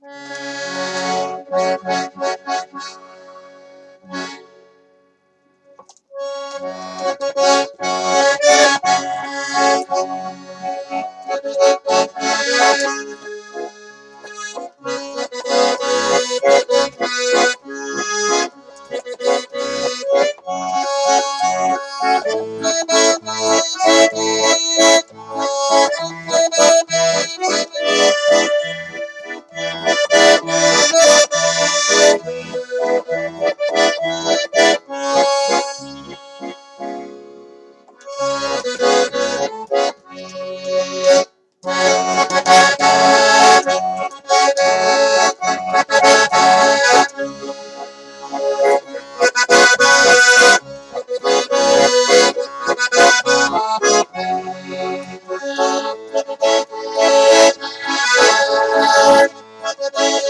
Thank you.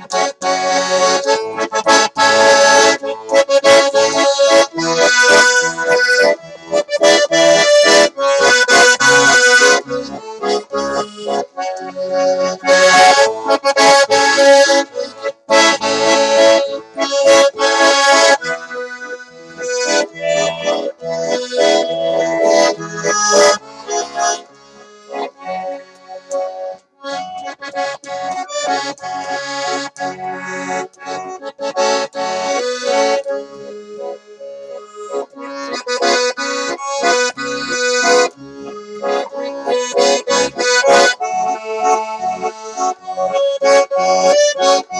って。you.